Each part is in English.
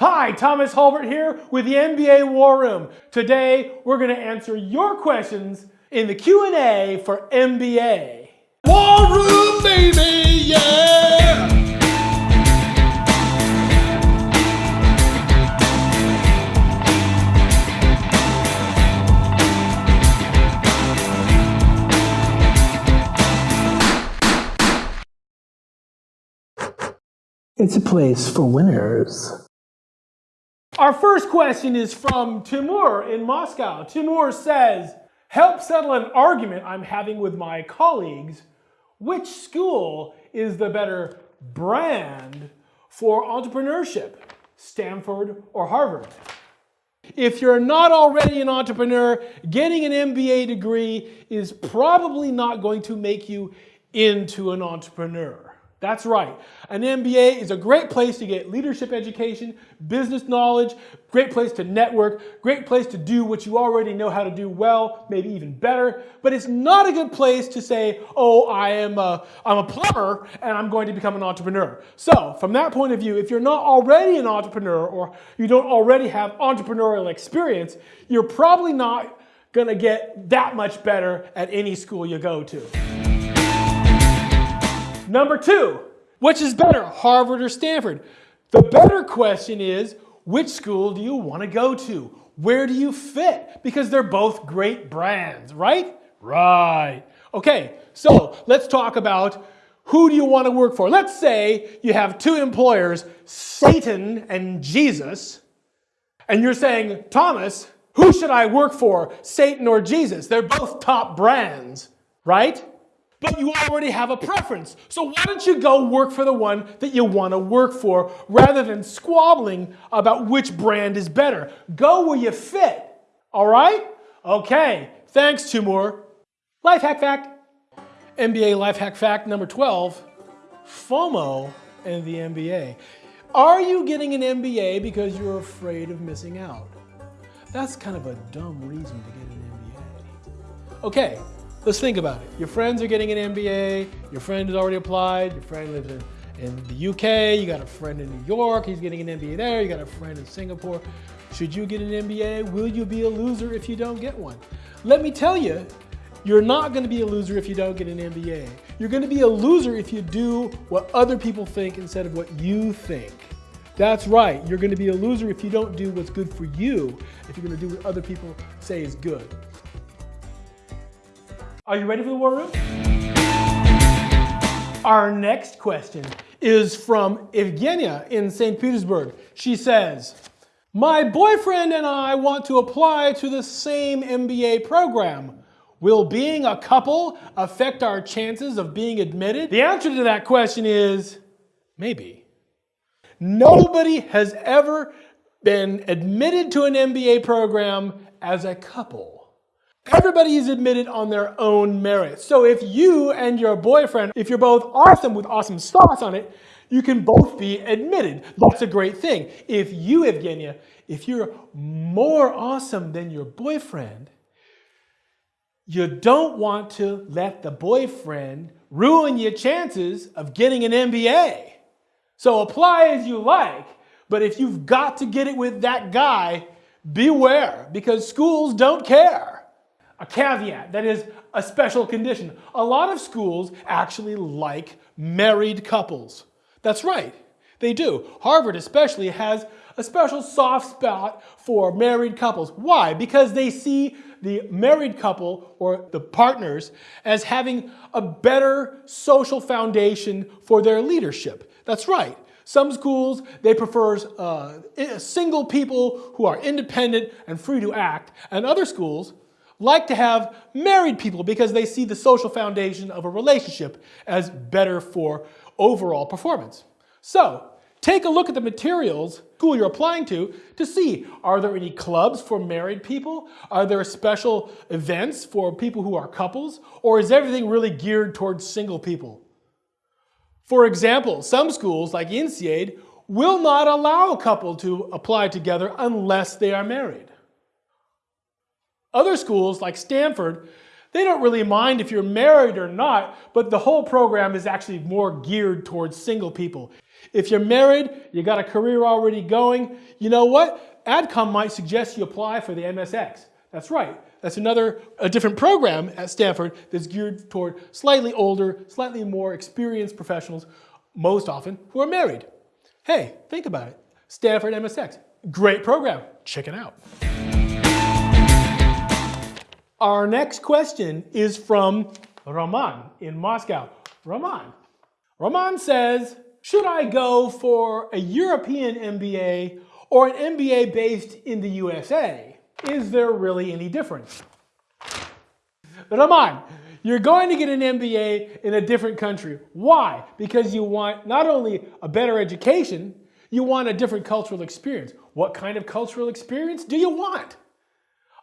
Hi, Thomas Hulbert here with the MBA War Room. Today, we're going to answer your questions in the Q&A for MBA. War Room, baby, yeah! It's a place for winners. Our first question is from Timur in Moscow. Timur says, help settle an argument I'm having with my colleagues. Which school is the better brand for entrepreneurship, Stanford or Harvard? If you're not already an entrepreneur, getting an MBA degree is probably not going to make you into an entrepreneur. That's right. An MBA is a great place to get leadership education, business knowledge, great place to network, great place to do what you already know how to do well, maybe even better. But it's not a good place to say, oh, I am a, I'm a plumber and I'm going to become an entrepreneur. So from that point of view, if you're not already an entrepreneur or you don't already have entrepreneurial experience, you're probably not going to get that much better at any school you go to. Number two, which is better, Harvard or Stanford? The better question is, which school do you want to go to? Where do you fit? Because they're both great brands, right? Right. Okay, so let's talk about who do you want to work for? Let's say you have two employers, Satan and Jesus, and you're saying, Thomas, who should I work for, Satan or Jesus? They're both top brands, right? But you already have a preference. So why don't you go work for the one that you want to work for rather than squabbling about which brand is better? Go where you fit, all right? Okay, thanks Timur. Life hack fact. MBA life hack fact number 12, FOMO and the MBA. Are you getting an MBA because you're afraid of missing out? That's kind of a dumb reason to get an MBA. Okay, Let's think about it. Your friends are getting an MBA, your friend has already applied, your friend lives in, in the UK, you got a friend in New York, he's getting an MBA there, you got a friend in Singapore. Should you get an MBA? Will you be a loser if you don't get one? Let me tell you, you're not going to be a loser if you don't get an MBA. You're going to be a loser if you do what other people think instead of what you think. That's right. You're going to be a loser if you don't do what's good for you, if you're going to do what other people say is good. Are you ready for the war room? Our next question is from Evgenia in St. Petersburg. She says, my boyfriend and I want to apply to the same MBA program. Will being a couple affect our chances of being admitted? The answer to that question is maybe. Nobody has ever been admitted to an MBA program as a couple. Everybody is admitted on their own merit. So if you and your boyfriend, if you're both awesome with awesome sauce on it, you can both be admitted. That's a great thing. If you, Evgenia, if you're more awesome than your boyfriend, you don't want to let the boyfriend ruin your chances of getting an MBA. So apply as you like, but if you've got to get it with that guy, beware because schools don't care a caveat, that is a special condition. A lot of schools actually like married couples. That's right, they do. Harvard especially has a special soft spot for married couples. Why? Because they see the married couple or the partners as having a better social foundation for their leadership. That's right. Some schools, they prefer uh, single people who are independent and free to act, and other schools, like to have married people because they see the social foundation of a relationship as better for overall performance. So take a look at the materials school you're applying to to see are there any clubs for married people? Are there special events for people who are couples? Or is everything really geared towards single people? For example, some schools like INSEAD will not allow a couple to apply together unless they are married. Other schools like Stanford, they don't really mind if you're married or not, but the whole program is actually more geared towards single people. If you're married, you got a career already going, you know what? AdCom might suggest you apply for the MSX. That's right. That's another, a different program at Stanford that's geared toward slightly older, slightly more experienced professionals, most often who are married. Hey, think about it. Stanford MSX, great program. Check it out. Our next question is from Roman in Moscow. Roman. Roman says, should I go for a European MBA or an MBA based in the USA? Is there really any difference? Roman, you're going to get an MBA in a different country. Why? Because you want not only a better education, you want a different cultural experience. What kind of cultural experience do you want?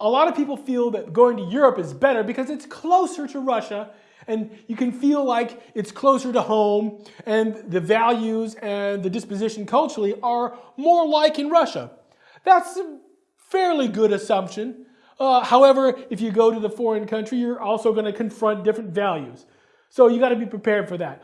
A lot of people feel that going to Europe is better because it's closer to Russia and you can feel like it's closer to home and the values and the disposition culturally are more like in Russia. That's a fairly good assumption. Uh, however, if you go to the foreign country, you're also going to confront different values. So you got to be prepared for that.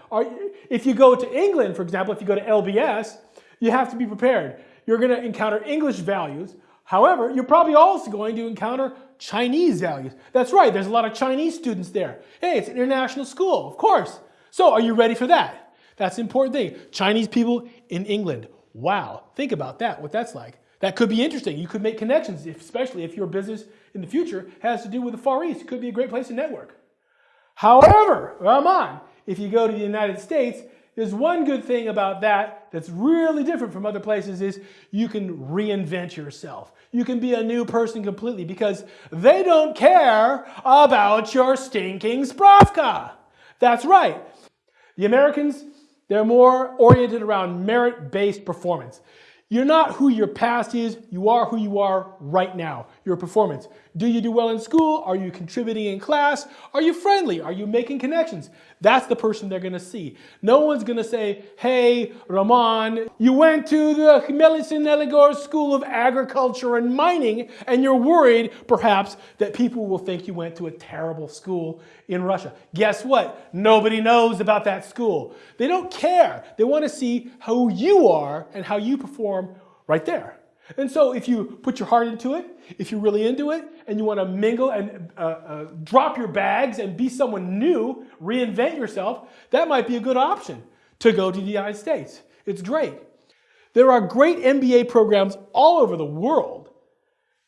If you go to England, for example, if you go to LBS, you have to be prepared. You're going to encounter English values, However, you're probably also going to encounter Chinese values. That's right, there's a lot of Chinese students there. Hey, it's an international school, of course. So are you ready for that? That's the important thing. Chinese people in England. Wow, think about that, what that's like. That could be interesting. You could make connections, especially if your business in the future has to do with the Far East. It could be a great place to network. However, Roman, if you go to the United States, there's one good thing about that that's really different from other places is you can reinvent yourself. You can be a new person completely because they don't care about your stinking Spravka. That's right. The Americans, they're more oriented around merit-based performance. You're not who your past is, you are who you are right now, your performance. Do you do well in school? Are you contributing in class? Are you friendly? Are you making connections? That's the person they're gonna see. No one's gonna say, hey, Roman, you went to the Khmelnytskyi Neligor School of Agriculture and Mining and you're worried, perhaps, that people will think you went to a terrible school in Russia. Guess what? Nobody knows about that school. They don't care. They wanna see who you are and how you perform right there. And so if you put your heart into it, if you're really into it, and you want to mingle and uh, uh, drop your bags and be someone new, reinvent yourself, that might be a good option to go to the United States. It's great. There are great MBA programs all over the world.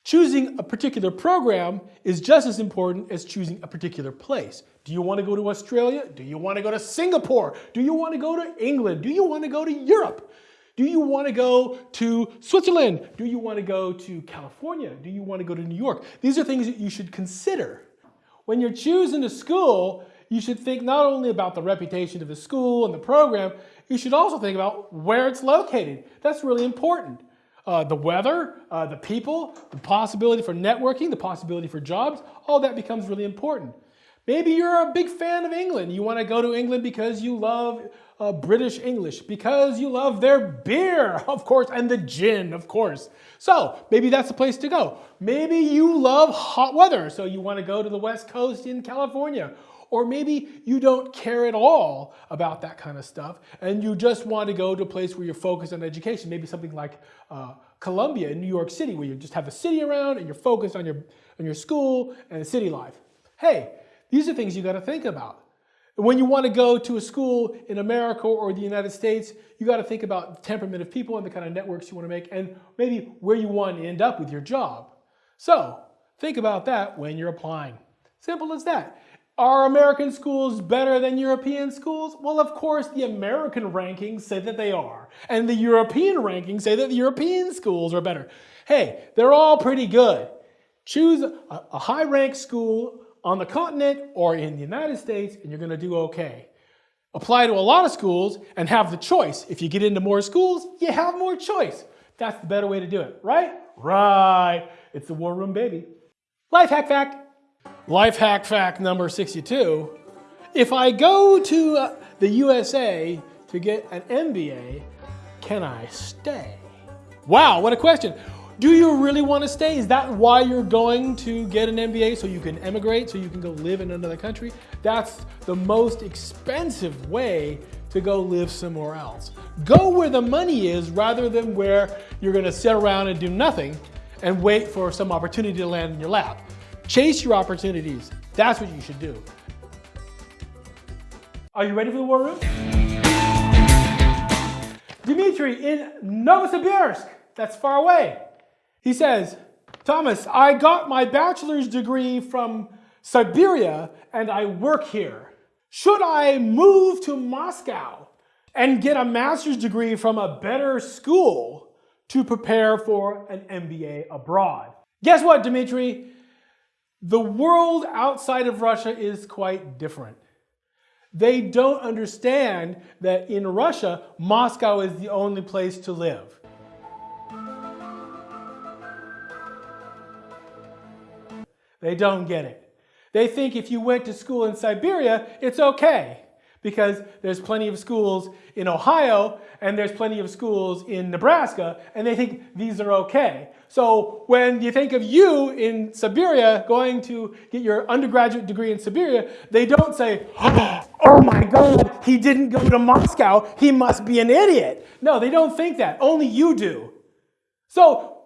Choosing a particular program is just as important as choosing a particular place. Do you want to go to Australia? Do you want to go to Singapore? Do you want to go to England? Do you want to go to Europe? Do you want to go to Switzerland? Do you want to go to California? Do you want to go to New York? These are things that you should consider. When you're choosing a school, you should think not only about the reputation of the school and the program, you should also think about where it's located. That's really important. Uh, the weather, uh, the people, the possibility for networking, the possibility for jobs, all that becomes really important. Maybe you're a big fan of England. You want to go to England because you love uh, British English, because you love their beer, of course, and the gin, of course. So maybe that's the place to go. Maybe you love hot weather, so you want to go to the West Coast in California. Or maybe you don't care at all about that kind of stuff and you just want to go to a place where you're focused on education, maybe something like uh, Columbia in New York City where you just have a city around and you're focused on your, on your school and the city life. Hey, these are things you got to think about. When you want to go to a school in America or the United States, you got to think about the temperament of people and the kind of networks you want to make and maybe where you want to end up with your job. So think about that when you're applying. Simple as that. Are American schools better than European schools? Well, of course, the American rankings say that they are. And the European rankings say that the European schools are better. Hey, they're all pretty good. Choose a, a high-ranked school on the continent or in the United States and you're gonna do okay. Apply to a lot of schools and have the choice. If you get into more schools, you have more choice. That's the better way to do it, right? Right. It's the war room, baby. Life hack fact. Life hack fact number 62. If I go to uh, the USA to get an MBA, can I stay? Wow, what a question. Do you really want to stay? Is that why you're going to get an MBA so you can emigrate, so you can go live in another country? That's the most expensive way to go live somewhere else. Go where the money is rather than where you're gonna sit around and do nothing and wait for some opportunity to land in your lap. Chase your opportunities. That's what you should do. Are you ready for the war room? Dmitry in Novosibirsk, that's far away. He says, Thomas, I got my bachelor's degree from Siberia and I work here. Should I move to Moscow and get a master's degree from a better school to prepare for an MBA abroad? Guess what, Dmitry? The world outside of Russia is quite different. They don't understand that in Russia, Moscow is the only place to live. They don't get it. They think if you went to school in Siberia, it's okay because there's plenty of schools in Ohio and there's plenty of schools in Nebraska and they think these are okay. So when you think of you in Siberia going to get your undergraduate degree in Siberia, they don't say, oh my God, he didn't go to Moscow, he must be an idiot. No, they don't think that, only you do. So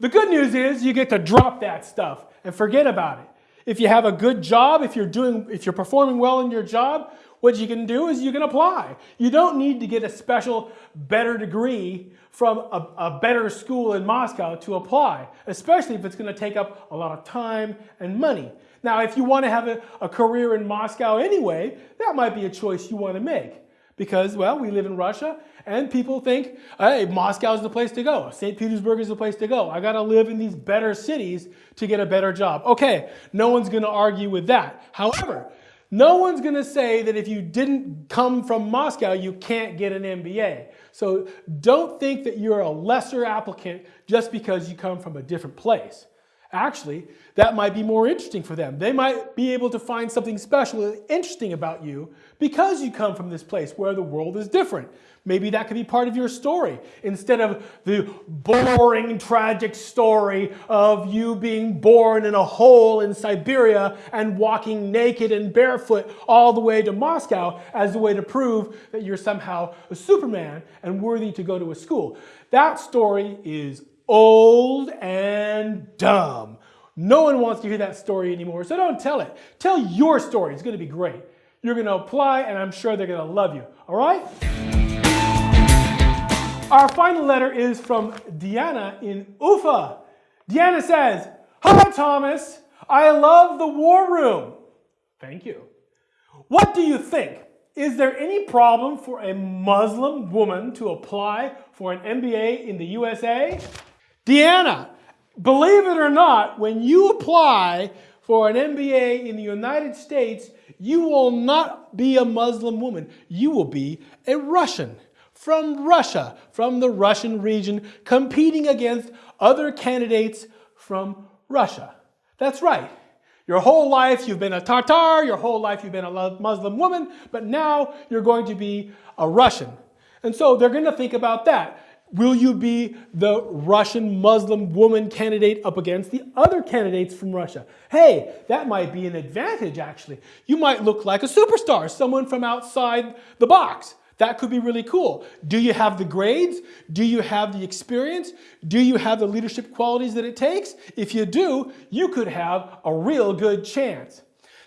the good news is you get to drop that stuff and forget about it. If you have a good job, if you're doing, if you're performing well in your job, what you can do is you can apply. You don't need to get a special better degree from a, a better school in Moscow to apply, especially if it's going to take up a lot of time and money. Now, if you want to have a, a career in Moscow anyway, that might be a choice you want to make because, well, we live in Russia and people think, hey, Moscow is the place to go. St. Petersburg is the place to go. I got to live in these better cities to get a better job. Okay, no one's going to argue with that. However, no one's going to say that if you didn't come from Moscow, you can't get an MBA. So don't think that you're a lesser applicant just because you come from a different place. Actually, that might be more interesting for them. They might be able to find something special and interesting about you because you come from this place where the world is different. Maybe that could be part of your story instead of the boring, tragic story of you being born in a hole in Siberia and walking naked and barefoot all the way to Moscow as a way to prove that you're somehow a Superman and worthy to go to a school. That story is old and dumb. No one wants to hear that story anymore, so don't tell it. Tell your story. It's going to be great. You're going to apply, and I'm sure they're going to love you. All right? Our final letter is from Diana in Ufa. Diana says, Hi, Thomas. I love the war room. Thank you. What do you think? Is there any problem for a Muslim woman to apply for an MBA in the USA? Diana, believe it or not, when you apply for an MBA in the United States, you will not be a Muslim woman. You will be a Russian from Russia, from the Russian region, competing against other candidates from Russia. That's right. Your whole life you've been a Tatar, your whole life you've been a Muslim woman, but now you're going to be a Russian. And so they're going to think about that. Will you be the Russian Muslim woman candidate up against the other candidates from Russia? Hey, that might be an advantage actually. You might look like a superstar, someone from outside the box. That could be really cool. Do you have the grades? Do you have the experience? Do you have the leadership qualities that it takes? If you do, you could have a real good chance.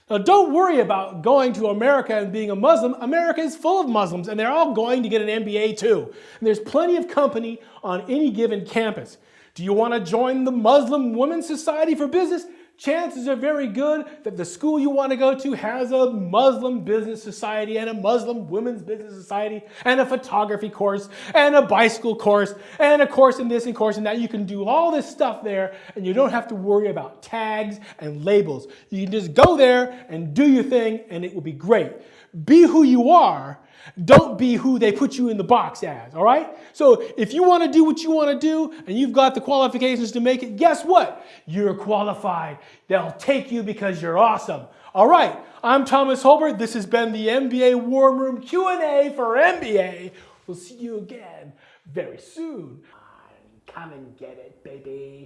Now, don't worry about going to America and being a Muslim. America is full of Muslims, and they're all going to get an MBA too. And there's plenty of company on any given campus. Do you want to join the Muslim Women's Society for Business? Chances are very good that the school you want to go to has a Muslim business society and a Muslim women's business society and a photography course and a bicycle course and a course in this and course in that. You can do all this stuff there and you don't have to worry about tags and labels. You can just go there and do your thing and it will be great. Be who you are don't be who they put you in the box as, all right? So if you want to do what you want to do and you've got the qualifications to make it, guess what? You're qualified. They'll take you because you're awesome. All right, I'm Thomas Holbert. This has been the MBA War Room Q&A for MBA. We'll see you again very soon. Come and get it, baby.